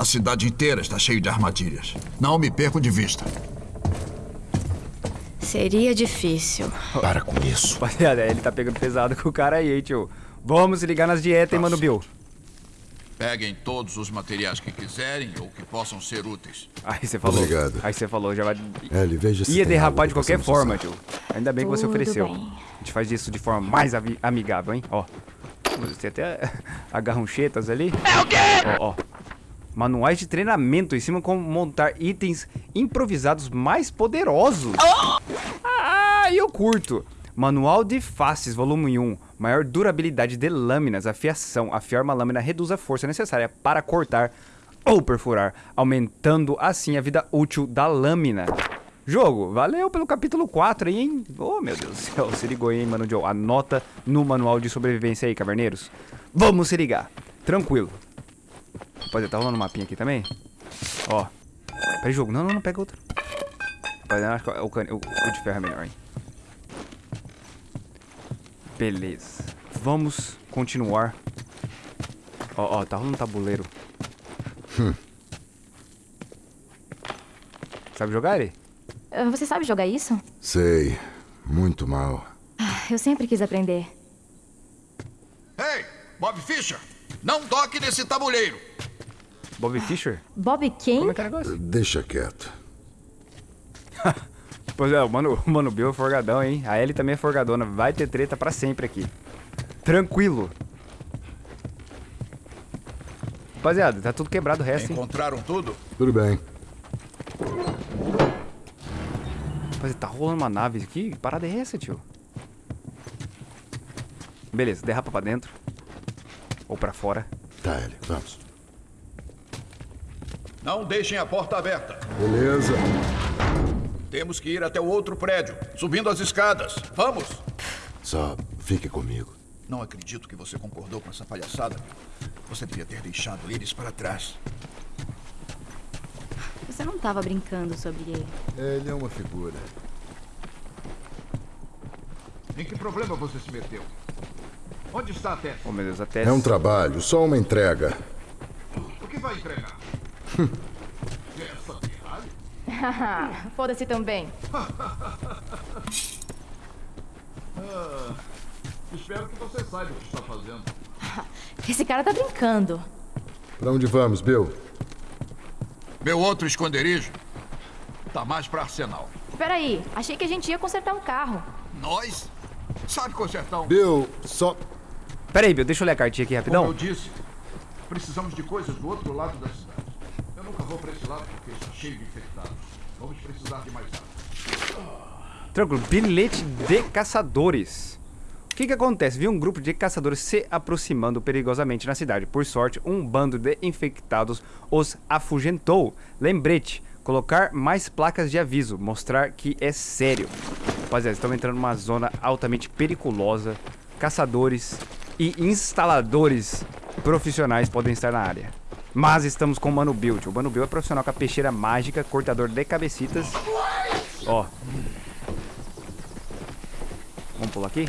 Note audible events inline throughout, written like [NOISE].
A cidade inteira está cheia de armadilhas. Não me perco de vista. Seria difícil. Para com isso. Rapaziada, ele tá pegando pesado com o cara aí, hein, tio. Vamos se ligar nas dietas, hein, Mano Bill. Peguem todos os materiais que quiserem ou que possam ser úteis. Aí você falou. Obrigado. Aí você falou, já vai... Ellie, veja se Ia derrapar de que qualquer forma, usar. tio. Ainda bem que você Tudo ofereceu. bem. A gente faz isso de forma mais ami- amigável, hein? Ó. Tem até [LAUGHS] agarronchetas ali. É o quê? Ó, ó. Manuais de treinamento ensinam como montar itens improvisados mais poderosos. Ah, eu curto. Manual de faces, volume 1. Maior durabilidade de lâminas. Afiação. Afiar uma lâmina reduz a força necessária para cortar ou perfurar, aumentando assim a vida útil da lâmina. Jogo, valeu pelo capítulo 4 aí, hein? Oh, meu Deus do céu, se ligou aí, hein, mano Joe. Anota no manual de sobrevivência aí, caverneiros. Vamos se ligar. Tranquilo. Rapaziada, tá rolando um mapinha aqui também? Ó. Peraí, jogo. Não, não, não, pega outro. Rapaziada, acho que o, cane- o, o de ferro é melhor, hein? Beleza. Vamos continuar. Ó, ó, tá rolando um tabuleiro. [LAUGHS] Sabe jogar ele? Ah, Você sabe jogar isso? Sei. Muito mal. Ah, Eu sempre quis aprender. Ei, Bob Fischer! Não toque nesse tabuleiro! Bob Fischer? Bob quem? Como é que é o negócio? Deixa quieto. [LAUGHS] Pois é, o mano, o mano Bill é forgadão, hein? A Ellie também é forgadona. Vai ter treta pra sempre aqui. Tranquilo. Rapaziada, tá tudo quebrado o resto, hein? Encontraram tudo? Tudo bem. Rapaziada, tá rolando uma nave aqui? Que parada é essa, tio? Beleza, derrapa pra dentro. Ou pra fora. Tá, Ellie, vamos. Não deixem a porta aberta. Beleza. Temos que ir até o outro prédio, subindo as escadas. Vamos! Só fique comigo. Não acredito que você concordou com essa palhaçada. Você devia ter deixado eles para trás. Você não tava brincando sobre ele. Ele é uma figura. Em que problema você se meteu? Onde está a Tess? Oh, meu Deus, até... É um trabalho, só uma entrega. O que vai entregar? Essa [LAUGHS] Ferrari? Foda-se também. Espero que você saiba o que está fazendo. [LAUGHS] Esse cara tá brincando. Pra onde vamos, Bill? Meu outro esconderijo tá mais para arsenal. Peraí, achei que a gente ia consertar um carro. Nós? Sabe consertar um... Bill, só. Pera aí, Bill, deixa eu ler a cartinha aqui Como eu rapidão. disse, precisamos de coisas do outro lado da cidade. Vou para esse lado porque está cheio de infectados. Vamos precisar de mais água. Tranquilo, bilhete de caçadores. O que que acontece? Vi um grupo de caçadores se aproximando perigosamente na cidade. Por sorte, um bando de infectados os afugentou. Lembrete, colocar mais placas de aviso, mostrar que é sério. Rapaziada, estamos entrando numa zona altamente periculosa. Caçadores e instaladores profissionais podem estar na área. Mas estamos com o Mano tio. O Mano Bill é profissional com a peixeira mágica, cortador de cabecitas. Ó, Vamos pular aqui?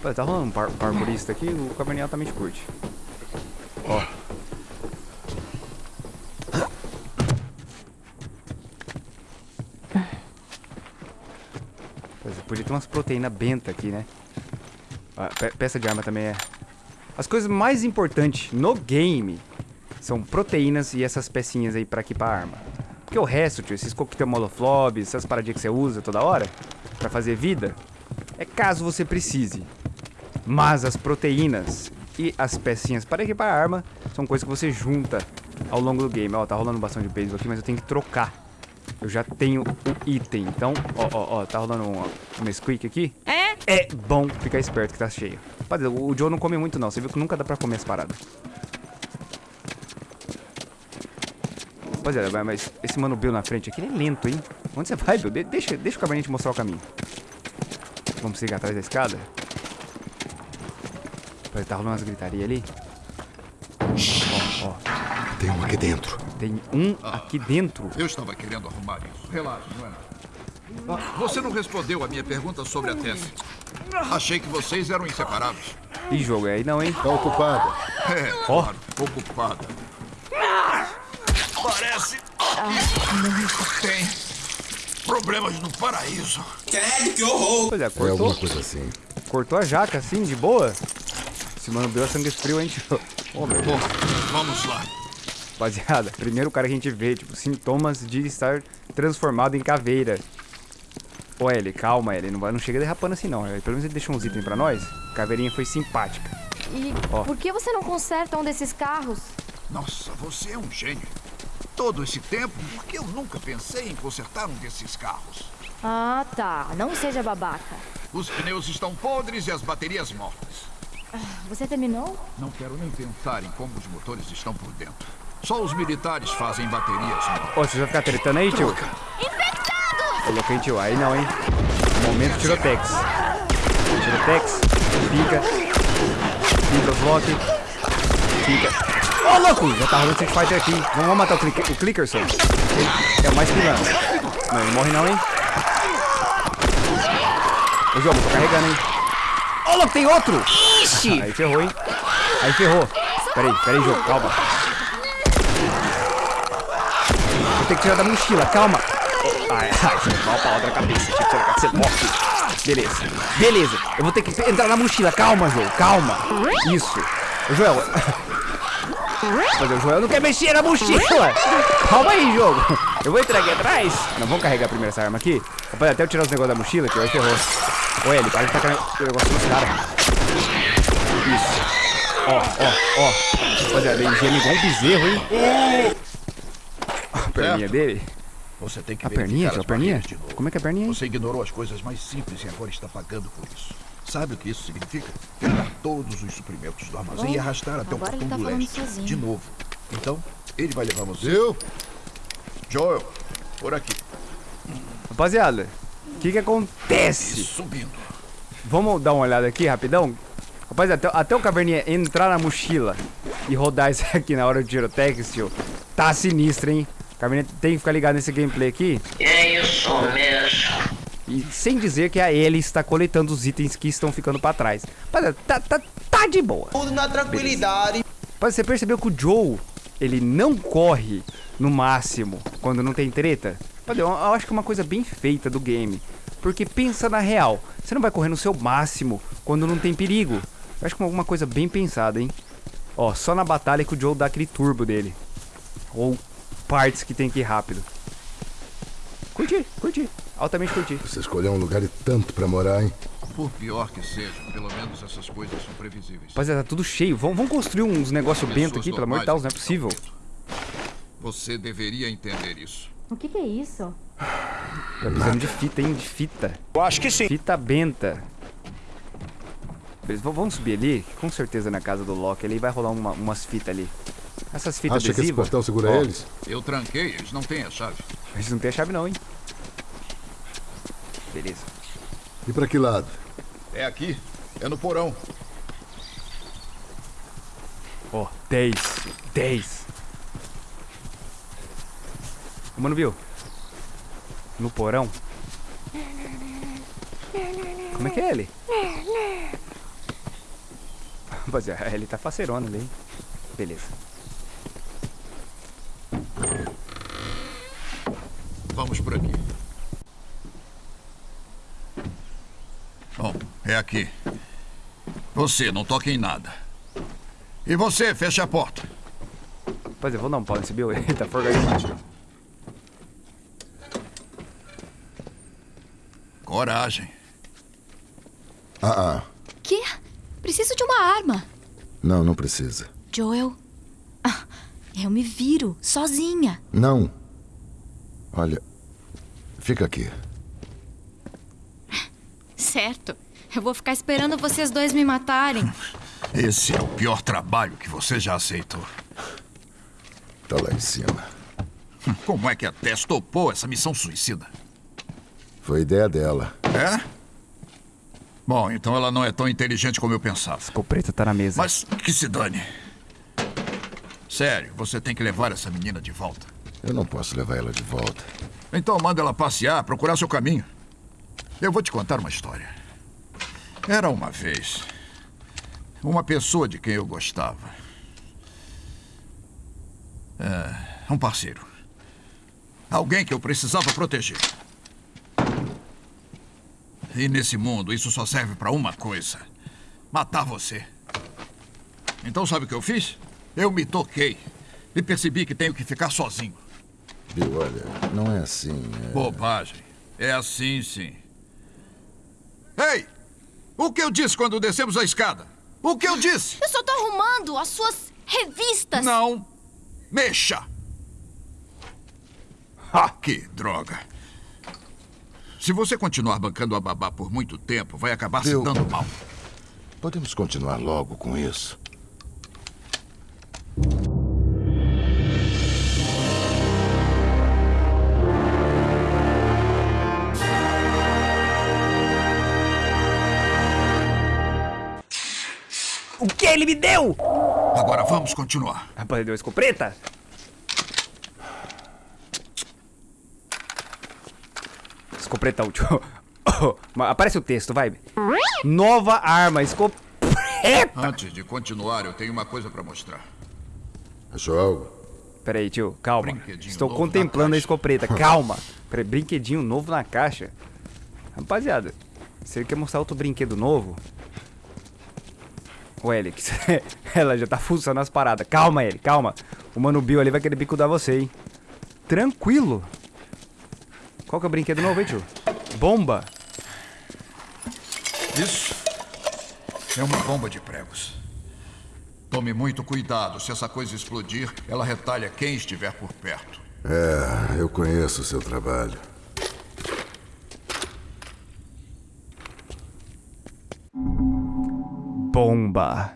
Pô, tá rolando um par parkourista aqui, o caverninha altamente curte. Ó. Podia ter umas proteínas benta aqui, né? Ah, pe- peça de arma também é. As coisas mais importantes no game são proteínas e essas pecinhas aí pra equipar a arma. Porque o resto, tio, esses coquetel moloflob, essas paradinhas que você usa toda hora pra fazer vida, é caso você precise. Mas as proteínas e as pecinhas para equipar a arma são coisas que você junta ao longo do game. Ó, tá rolando bastante de beisebol aqui, mas eu tenho que trocar. Eu já tenho o item. Então, ó, ó, ó, tá rolando um, um squeak aqui. É? É bom ficar esperto que tá cheio. Rapaziada, o Joe não come muito não. Você viu que nunca dá pra comer as paradas. Rapaziada, mas- mas esse mano Bill na frente aqui, ele é lento, hein? Onde você vai, Bill? De- deixa, deixa o cabernet te mostrar o caminho. Vamos seguir atrás da escada? Peraí, tá rolando umas gritaria ali. Ó, ó, Tem um aqui dentro. tem um aqui dentro. Eu estava querendo arrumar isso. Relaxa, não é nada. Ah, Você não respondeu a minha pergunta sobre a Tess. Achei que vocês eram inseparáveis. Ih, jogo, é aí não, hein? Tá ocupada. É, claro, ocupada. Parece que tem problemas no paraíso. Pois é, É cortou, alguma coisa assim. cortou a jaca assim, de boa. Se mano deu sangue frio, a gente. Ô, meu Bom, vamos lá. Rapaziada, primeiro cara que a gente vê, tipo, sintomas de estar transformado em caveira. Ô, Ellie, calma, Ellie, não, vai, não chega derrapando assim não. Ellie. Pelo menos ele deixou uns itens pra nós. Caveirinha foi simpática. E Ó. por que você não conserta um desses carros? Nossa, você é um gênio. Todo esse tempo, por que eu nunca pensei em consertar um desses carros? Ah, tá. Não seja babaca. Os pneus estão podres e as baterias mortas. Você terminou? Não quero nem pensar em como os motores estão por dentro. Só os militares fazem baterias novas. Ô, você vai ficar tretando aí, tio? Infectados! Louco, hein, tio? Aí não, hein? Momento tirotex. Tirotex. Fica. Fica os lock. Fica. Ô, louco! Já tá rolando Street Fighter aqui. Vamos matar o, click, o Clickerson. Ele é o mais pilantra. Não, ele morre não, hein? Ô, jogo, tô carregando, hein? Ô, louco, tem outro! Ixi! Aí ferrou, hein? Aí ferrou. Peraí, peraí, jogo, calma. Vou ter que tirar da mochila, calma. Ai, ai, vai pra outra cabeça. Tinha que tirar, você morre. Beleza, beleza. Eu vou ter que entrar na mochila. Calma, Joel, calma. Isso. Joel. Mas o Joel não quer mexer na mochila. Calma aí, jogo. Eu vou entrar aqui atrás. Não, vamos carregar primeiro essa arma aqui. Rapaz, até eu tirar os negócios da mochila, que aí ferrou. Ô, Eli, para de tacar o negócio nos caras. Isso. Ó, ó, ó. Rapaziada, ele geme igual um bezerro, hein? A perninha dele. Você tem que A perninha, a perninha? Como é que é a perninha? Você ignorou as coisas mais simples e agora está pagando por isso. Sabe o que isso significa? Pegar todos os suprimentos do armazém e arrastar até o portão tá do leste. sozinho. De novo. Então, ele vai levar você. Viu? Joel, por aqui. Rapaziada, o que que E acontece? subindo. Vamos dar uma olhada aqui rapidão? Rapaz, até, até o caverninha entrar na mochila e rodar isso [LAUGHS] aqui na hora do tirotex, tio, tá sinistro, hein? O caverninha tem que ficar ligado nesse gameplay aqui. É isso mesmo. E sem dizer que a Ellie está coletando os itens que estão ficando pra trás. Rapaziada, tá, tá, tá de boa. Tudo na tranquilidade. Rapaz, você percebeu que o Joe, ele não corre no máximo quando não tem treta? Rapaz, eu, eu acho que é uma coisa bem feita do game. Porque pensa na real, você não vai correr no seu máximo quando não tem perigo. Eu acho que é uma coisa bem pensada, hein? Ó, só na batalha que o Joe dá aquele turbo dele. Ou partes que tem que ir rápido. Curti, curti. Altamente curti. Você escolheu um lugar e tanto pra morar, hein? Por pior que seja, pelo menos essas coisas são previsíveis. Rapaziada, tá tudo cheio. Vamos, vamos construir uns negócios bento aqui, pelo amor de Deus, não é possível. Você deveria entender isso. O que, que é isso? Tá precisando de fita, hein? De fita. Eu acho que sim. Fita benta. Beleza, vamos subir ali. Com certeza na casa do Loki ali vai rolar uma- umas fitas ali. Essas fitas Acha que esse adesivas. portão segura Ó, eles? Eu tranquei, eles não têm a chave. Gente não tem a chave não, hein? Beleza. E pra que lado? É aqui, é no porão. Ó, 10. 10. Ô, Mano, viu? No porão. Como é que é ele? Rapaziada, ele tá faceirona ali, hein? Beleza. Vamos por aqui. Bom, é aqui. Você, não toque em nada. E você, feche a porta. Rapaziada, vou dar um pau nesse Bill. Ele [LAUGHS] tá forgadinho. Coragem. Ah, ah. Que? Preciso de uma arma. Não, não precisa. Joel. Ah, eu me viro, sozinha. Não. Olha, fica aqui. Certo. Eu vou ficar esperando vocês dois me matarem. Esse é o pior trabalho que você já aceitou. Tá lá em cima. Como é que a Tess topou essa missão suicida? Foi ideia dela. É? Bom, então ela não é tão inteligente como eu pensava. O preto tá na mesa. Mas que se dane. Sério, você tem que levar essa menina de volta. Eu não posso levar ela de volta. Então manda ela passear, procurar seu caminho. Eu vou te contar uma história. Era uma vez uma pessoa de quem eu gostava. É, Um parceiro. Alguém que eu precisava proteger. E nesse mundo, isso só serve pra uma coisa: matar você. Então, sabe o que eu fiz? Eu me toquei. E percebi que tenho que ficar sozinho. Bill, olha, não é assim. é- Bobagem. É assim, sim. Ei! O que eu disse quando descemos a escada? O que eu disse? Eu só tô arrumando as suas revistas. Não mexa! Ah, que droga. Se você continuar bancando a babá por muito tempo, vai acabar se dando mal. Podemos continuar logo com isso. Que ele me deu? Agora vamos continuar. Rapaz, ele deu a escopeta? Escopeta útil. [COUGHS] Aparece o texto, vai. Nova arma, escopeta. Antes de continuar, eu tenho uma coisa pra mostrar. Achou algo? Pera aí, tio, calma. Estou contemplando a escopeta, [LAUGHS] calma. Pera aí, brinquedinho novo na caixa. Rapaziada, se ele quer mostrar outro brinquedo novo... Ô, Elix, [LAUGHS] ela já tá fuçando as paradas. Calma, ele, calma. O Mano Bill ali vai querer bicudar você, hein. Tranquilo. Qual que é o brinquedo novo, hein, tio? Bomba. Isso é uma bomba de pregos. Tome muito cuidado. Se essa coisa explodir, ela retalha quem estiver por perto. É, eu conheço o seu trabalho. Bomba.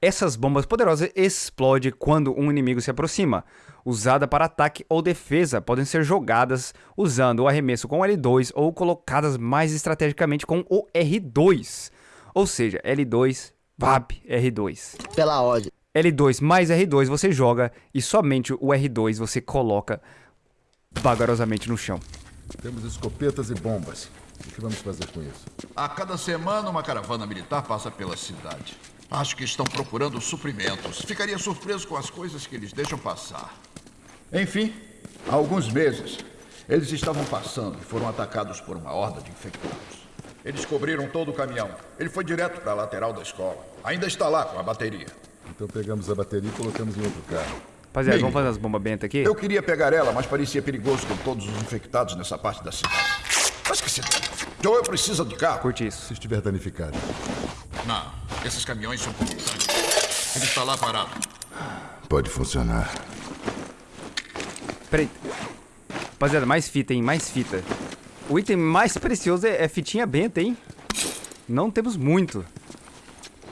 Essas bombas poderosas explodem quando um inimigo se aproxima. Usada para ataque ou defesa, podem ser jogadas usando o arremesso com L2 ou colocadas mais estrategicamente com o R2. Ou seja, L2, VAP, R2. Pela ordem. L2 mais R2 você joga e somente o R2 você coloca vagarosamente no chão. Temos escopetas e bombas. O que vamos fazer com isso? A cada semana, uma caravana militar passa pela cidade. Acho que estão procurando suprimentos. Ficaria surpreso com as coisas que eles deixam passar. Enfim, há alguns meses, eles estavam passando e foram atacados por uma horda de infectados. Eles cobriram todo o caminhão. Ele foi direto para a lateral da escola. Ainda está lá com a bateria. Então pegamos a bateria e colocamos em outro carro. Rapaziada, vamos fazer as bombas bentas aqui? Eu queria pegar ela, mas parecia perigoso com todos os infectados nessa parte da cidade. Mas que se. Joel precisa de carro. Curte isso. Se estiver danificado. Não, esses caminhões são. Ele está lá parado. Pode funcionar. Peraí. Rapaziada, mais fita, hein? Mais fita. O item mais precioso é, é fitinha benta, hein? Não temos muito.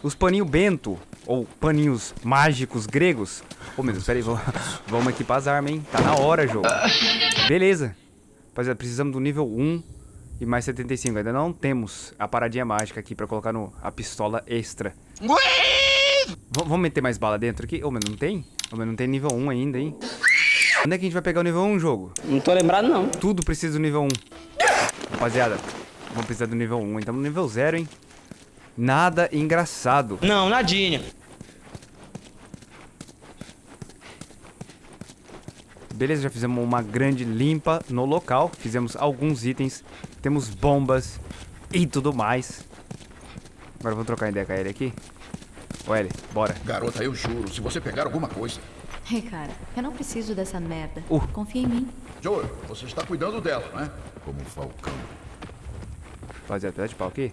Os paninhos bento, ou paninhos mágicos gregos. Ô, meu Deus, peraí, vamos, vamos equipar as armas, hein? Tá na hora, jogo. Beleza. Rapaziada, precisamos do nível 1 e mais 75. Ainda não temos a paradinha mágica aqui pra colocar no, a pistola extra. Vamos meter mais bala dentro aqui? Ô, mas não tem? Ô, mas não tem nível 1 ainda, hein? Onde é que a gente vai pegar o nível 1, jogo? Não tô lembrado, não. Tudo precisa do nível 1. Rapaziada, vamos precisar do nível 1. Então no nível 0, hein? Nada engraçado. Não, nadinha. Beleza, já fizemos uma grande limpa no local. Fizemos alguns itens. Temos bombas e tudo mais. Agora vamos trocar ideia com a Ellie aqui. Ô Ellie, bora. Garota, eu juro, se você pegar alguma coisa. Ei, cara, eu não preciso dessa merda. Uh. Confia em mim. Joel, você está cuidando dela, não é? Como um falcão. Rapaziada, pedaço de pau aqui.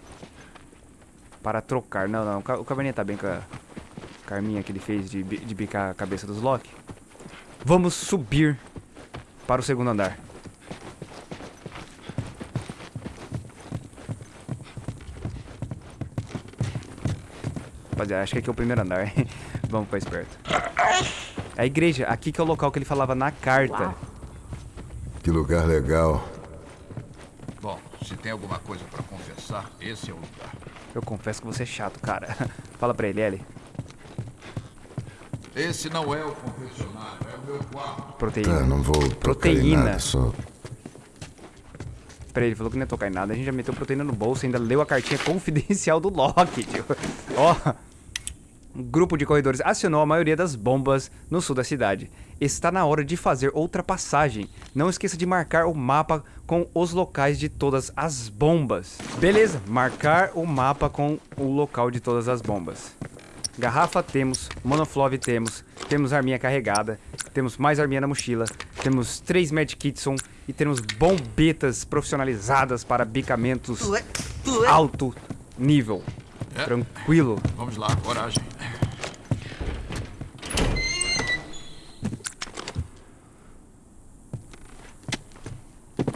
Para trocar. Não, não. O ca- o caverninha tá bem com a carminha que ele fez de, de bicar a cabeça dos Loki. Vamos subir para o segundo andar. Rapaziada, acho que aqui é o primeiro andar. [LAUGHS] Vamos ficar esperto. A igreja. Aqui que é o local que ele falava na carta. Que lugar legal. Bom, se tem alguma coisa para confessar, esse é o lugar. Eu confesso que você é chato, cara. [LAUGHS] Fala pra ele, Ellie. Esse não é o confessionário, é o meu quarto. Tá, Proteína. não vou Proteína. nada, só... Ele falou que não ia tocar em nada. A gente já meteu proteína no bolso, ainda leu a cartinha [LAUGHS] confidencial do Loki, tio. Ó. Um grupo de corredores acionou a maioria das bombas no sul da cidade. Está na hora de fazer outra passagem. Não esqueça de marcar o mapa com os locais de todas as bombas. Beleza, marcar o mapa com o local de todas as bombas. Garrafa temos, monoflove temos, temos arminha carregada, temos mais arminha na mochila, temos três medkitson e temos bombetas profissionalizadas para bicamentos alto nível. É. Tranquilo. Vamos lá, coragem.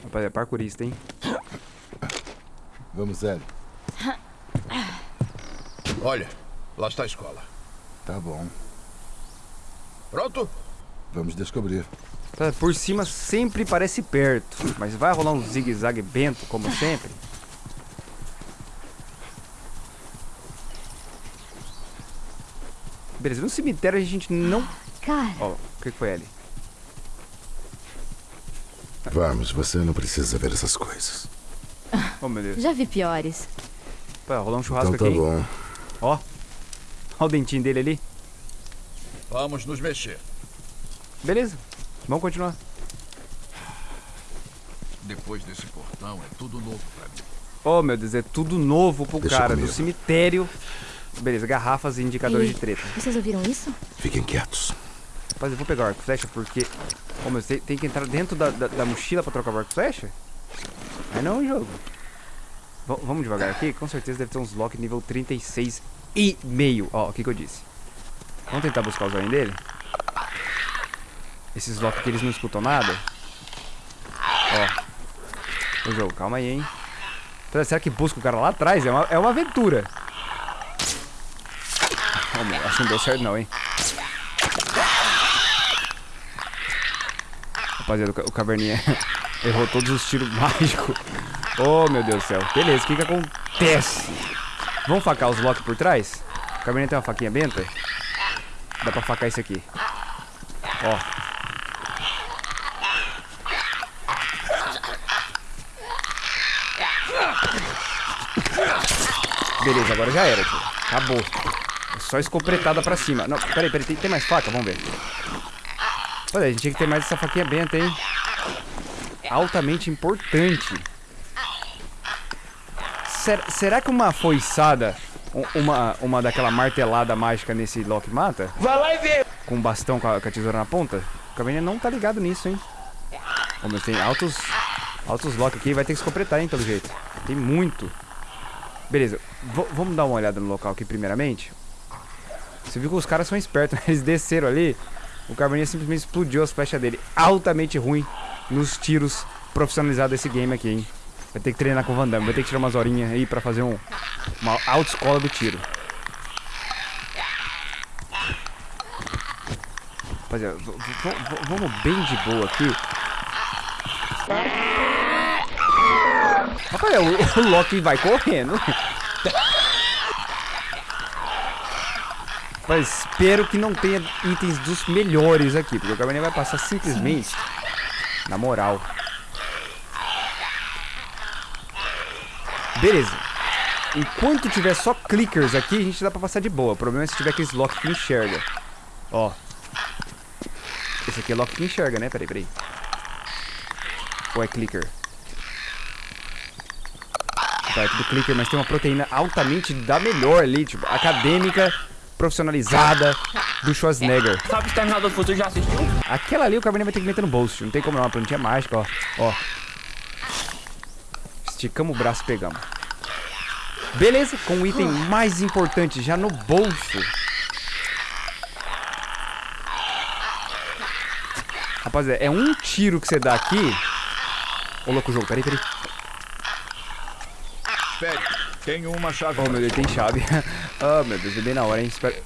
Rapaz, é parkourista, hein? Vamos, Hélio. Olha, lá está a escola. Tá bom. Pronto? Vamos descobrir. Tá, Por cima sempre parece perto, mas vai rolar um zigue-zague bento, como sempre. Beleza, no cemitério a gente não... Cara, Ó, o que foi ali? Vamos, você não precisa ver essas coisas. Oh, meu Deus. já vi piores. Vai rolar um churrasco Então tá aqui, bom. Ó. Ó o dentinho dele ali. Vamos nos mexer. Beleza, vamos continuar. Depois desse portão é tudo novo pra mim. Oh, meu Deus, é tudo novo pro Deixa cara, do comigo. cemitério. Beleza, garrafas e indicadores Ei, de treta. Vocês ouviram isso? Fiquem quietos. Rapaz, eu vou pegar o arco flecha porque... Ô, meu, tem, tem que entrar dentro da, da, da mochila pra trocar o arco flecha? Aí não, jogo. V vamos devagar aqui? Com certeza deve ter uns lock nível 36 e meio. Ó, o que que eu disse? Vamos tentar buscar o zoinho dele? Esses lock que eles não escutam nada? Ó. O jogo, calma aí, hein? Será- que busca o cara lá atrás? É uma, é uma aventura. Oh, meu, acho que não deu certo não, hein? Rapaziada, o caverninha [LAUGHS] errou todos os tiros [LAUGHS] mágicos. Oh, meu Deus do céu. Beleza, o que que acontece? Vamos facar os blocos por trás? O caverninha tem uma faquinha benta? Dá pra facar isso aqui. Ó. Beleza, agora já era, tio. Acabou. É só escopretada pra cima. Não, peraí, peraí. Tem, tem mais faca? Vamos ver. Olha, a gente tinha que ter mais essa faquinha benta, hein? Altamente importante. Ser- será que uma foiçada, uma, uma daquela martelada mágica nesse Loki mata? Vai lá e vê. Com um bastão com a, com a tesoura na ponta? O Caverninha não tá ligado nisso, hein? Ô, mas tem altos, altos Loki aqui. Vai ter que escopretar, hein, pelo jeito. Tem muito. Beleza, v- vamos dar uma olhada no local aqui primeiramente. Você viu que os caras são espertos, [LAUGHS] né? Eles desceram ali. O Caverninha simplesmente explodiu as flechas dele. Altamente ruim nos tiros profissionalizados desse game aqui, hein? Vai ter que treinar com o Van Damme. Vai ter que tirar umas horinhas aí pra fazer um, uma autoescola do tiro. Rapaziada, vamos bem de boa aqui. Rapaz, o, [LAUGHS] o Loki vai correndo. Mas espero que não tenha itens dos melhores aqui, porque o Cabernet vai passar simplesmente na moral. Beleza. Enquanto tiver só clickers aqui, a gente dá pra passar de boa. O problema é se tiver aqueles lock que enxerga. Ó. Esse aqui é lock que enxerga, né? Peraí, peraí. Ou é clicker? É tudo clicker, mas tem uma proteína altamente da melhor ali, tipo, acadêmica, profissionalizada do Schwarzenegger. Sabe Exterminador do Futuro já assistiu? Aquela ali o Cabernet vai ter que meter no bolso, tio. não tem como não, uma plantinha mágica, ó. Ó. Esticamos o braço e pegamos. Beleza, com o item mais importante já no bolso. Rapaziada, é um tiro que você dá aqui. Ô, louco jogo, peraí, peraí. Espere, tenho uma chave. Oh, meu Deus, tem chave. [LAUGHS] oh, meu Deus, é bem na hora, hein? Espera.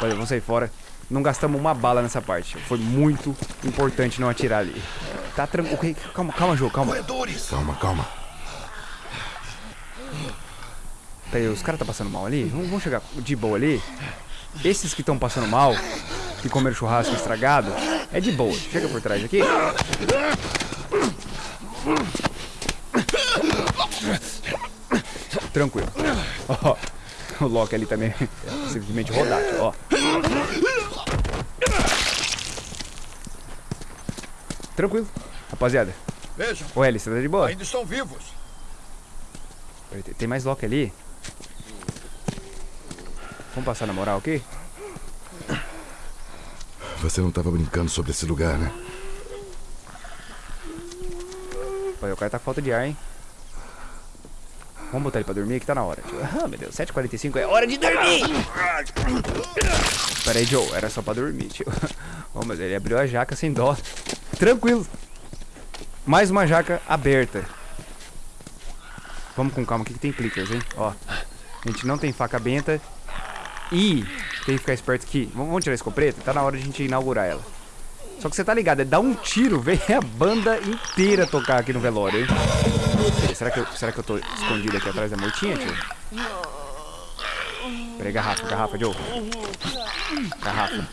Olha, vamos sair fora. Não gastamos uma bala nessa parte. Foi muito importante não atirar ali. Tá tranquilo. Calma, calma, jogo, calma. Calma, calma. Peraí, os caras tá passando mal ali? Vamos chegar de boa ali. Esses que estão passando mal, que comeram churrasco estragado, é de boa. Chega por trás aqui. Tranquilo. Ó, o Loki ali também. Simplesmente rodar, tio, ó. Tranquilo. Rapaziada. Vejam, Ô, Ellie, você tá de boa? ainda estão vivos. Peraí, tem- mais Loki ali? Vamos passar na moral aqui? Você não estava brincando sobre esse lugar, né? Pai, o cara tá com falta de ar, hein? Vamos botar ele pra dormir que tá na hora. Ah, meu Deus, 7h45 é hora de dormir! Pera aí, Joe, era só pra dormir, tio. [LAUGHS] Oh, mas ele abriu a jaca sem dó. Tranquilo. Mais uma jaca aberta. Vamos com calma aqui que tem clickers, hein? Ó, a gente não tem faca benta. E tem que ficar esperto aqui. Vamos vamos tirar a escopeta? Tá na hora de a gente inaugurar ela. Só que você tá ligado, é dar um tiro, [LAUGHS] vem a banda inteira tocar aqui no velório, hein? Será que, eu, será que eu tô escondido aqui atrás da mortinha, tio? Peraí, garrafa, garrafa, Joe. Garrafa.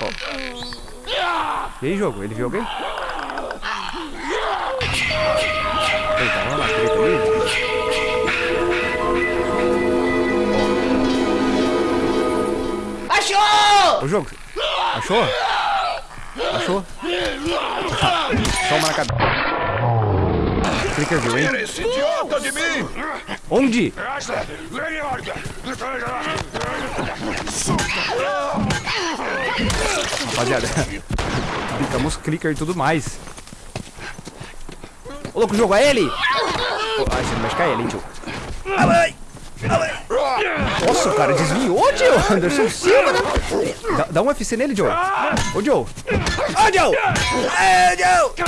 Ó. E aí, jogo? Ele viu alguém? Ele tá rolando a treta ali? Achou! Ô, jogo. Achou? Achou? Toma na cabeça. Clicker viu, hein? Esse idiota de mim! Onde? Rapaziada, [LAUGHS] ficamos clicker e tudo mais. Ô, louco, jogo, é ele! Ô, Ai, você não mexe com ele, hein, tio? Ai, ai, ai. Nossa, o cara desviou, tio! Anderson Silva, né? Dá, dá um FC nele, Joe. Ô, Joe! Ô, Joe! Ô, Joe!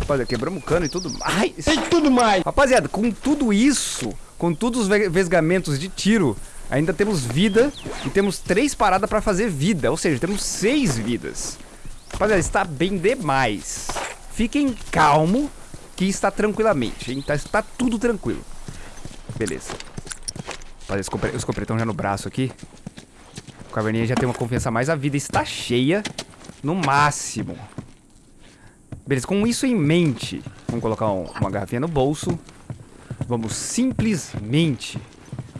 Rapaziada, quebramos o cano e tudo mais. E tudo mais. Rapaziada, com tudo isso, com todos os ve- vesgamentos de tiro, ainda temos vida e temos três paradas pra fazer vida. Ou seja, temos seis vidas. Rapaziada, está bem demais. Fiquem calmo que está tranquilamente. hein? Tá, está tudo tranquilo. Beleza. Rapaziada, escopre- o escopretão já no braço aqui. O caverninha já tem uma confiança mais. A vida está cheia no máximo. Beleza, com isso em mente, vamos colocar um- uma garrafinha no bolso. Vamos simplesmente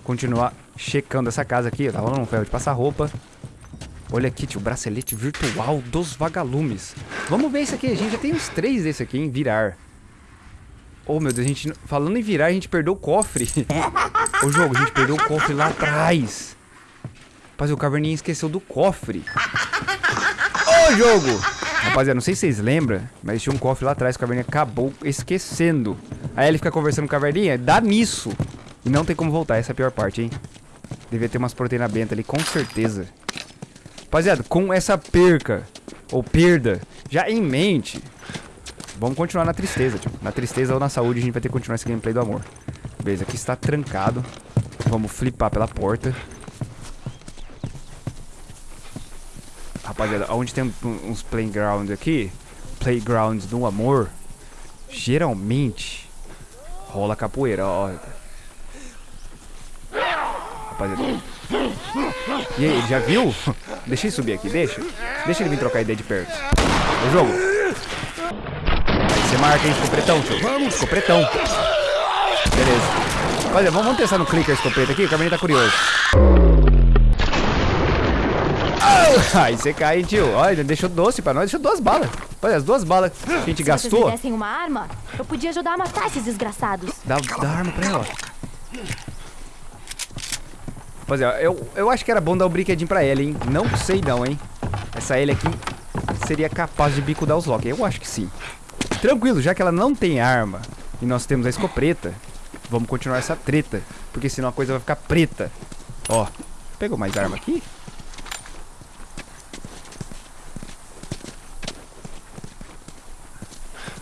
continuar checando essa casa aqui. Tá rolando um ferro de passar roupa. Olha aqui, tio, bracelete virtual dos vagalumes. Vamos ver isso aqui. A gente já tem uns três desse aqui, em virar. Oh, meu Deus, a gente... Falando em virar, a gente perdeu o cofre. [LAUGHS] Ô, jogo, a gente perdeu o cofre lá atrás. Rapaz, o caverninha esqueceu do cofre. Ô, jogo! Rapaziada, não sei se vocês lembram, mas tinha um cofre lá atrás o caverninha acabou esquecendo. Aí ele fica conversando com o caverninha, dá nisso. E não tem como voltar, essa é a pior parte, hein? Devia ter umas proteínas benta ali, com certeza. Rapaziada, com essa perca, ou perda, já em mente, vamos continuar na tristeza, tio. Na tristeza ou na saúde, a gente vai ter que continuar esse gameplay do amor. Beleza, aqui está trancado. Vamos flipar pela porta. Rapaziada, onde tem uns playgrounds aqui, playgrounds do amor, geralmente rola capoeira, ó. Rapaziada. E aí, já viu? [LAUGHS] Deixa ele subir aqui, deixa. Deixa ele vir trocar ideia de perto. O jogo. Você marca, hein, escopretão, tio. Vamos, escopretão. Beleza. Olha, vamos, vamos testar no clicker escopeta aqui, o caminho tá curioso. Aí você cai, hein, tio. Olha, deixou doce pra nós, deixou duas balas. Olha, as duas balas que a gente Se vocês gastou. dessem uma arma, eu podia ajudar a matar esses desgraçados. Dá, dá arma pra ela, ó. Rapaziada, eu, eu acho que era bom dar o brinquedinho pra ela, hein? Não sei não, hein? Essa Ellie aqui seria capaz de bicudar os Loki. Eu acho que sim. Tranquilo, já que ela não tem arma e nós temos a escopeta, vamos continuar essa treta. Porque senão a coisa vai ficar preta. Ó, pegou mais arma aqui?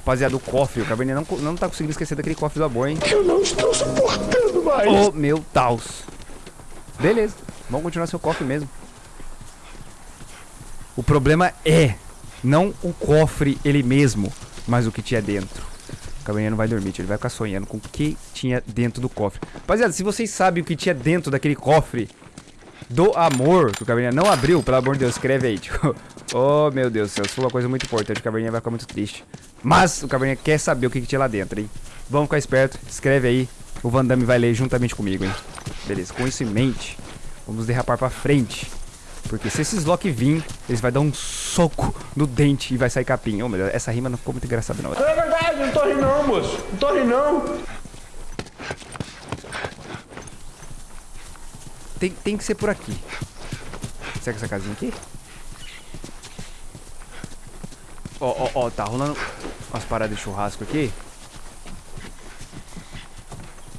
Rapaziada, o cofre, o Caverninha não, não tá conseguindo esquecer daquele cofre do amor, hein? Eu não estou suportando mais. Oh, meu Deus. Beleza, vamos continuar seu cofre mesmo. O problema é não o cofre ele mesmo, mas o que tinha dentro. O Caverninha não vai dormir, tio, ele vai ficar sonhando com o que tinha dentro do cofre. Rapaziada, se vocês sabem o que tinha dentro daquele cofre do amor que o Caverninha não abriu, pelo amor de Deus, escreve aí, tio. [LAUGHS] Oh, meu Deus do céu, isso foi uma coisa muito importante, o Caverninha vai ficar muito triste. Mas o Caverninha quer saber o que, que tinha lá dentro, hein? Vamos ficar esperto, escreve aí, o Van Damme vai ler juntamente comigo, hein? Beleza, com isso em mente, vamos derrapar pra frente. Porque se esses Loki vir, eles vai dar um soco no dente e vai sair capim. Ou melhor, essa rima não ficou muito engraçada, não. É verdade, não tô rindo não, moço. Não tô rindo não. Tem, tem que ser por aqui. Será que essa casinha aqui? Ó, ó, ó, tá rolando umas paradas de churrasco aqui.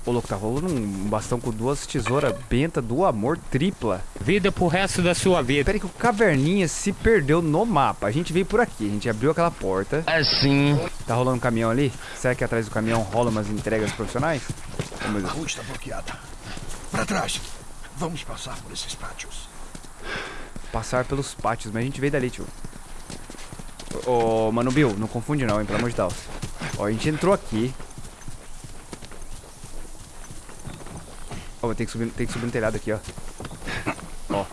Ô, louco, tá rolando um bastão com duas tesouras benta do amor tripla. Vida pro resto da sua vida. Pera aí que o Caverninha se perdeu no mapa. A gente veio por aqui, a gente abriu aquela porta. Assim. Tá rolando um caminhão ali? Será que atrás do caminhão rola umas entregas profissionais? Oh, A rua está bloqueada. Para trás. Vamos passar por esses pátios. Passar pelos pátios, mas a gente veio dali, tio. Ô, ô, Mano Bill, não confunde não, hein, pelo amor de Deus. Ó, a gente entrou aqui. Ó, tem que subir, tem que subir no telhado aqui, ó. Ó.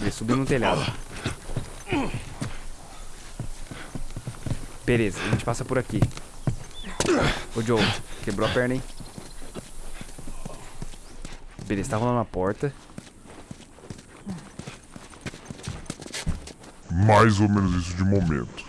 Ele subiu no telhado. Beleza, a gente passa por aqui. Ô, Joe, quebrou a perna, hein? Beleza, tá rolando uma porta. Mais ou menos isso de momento.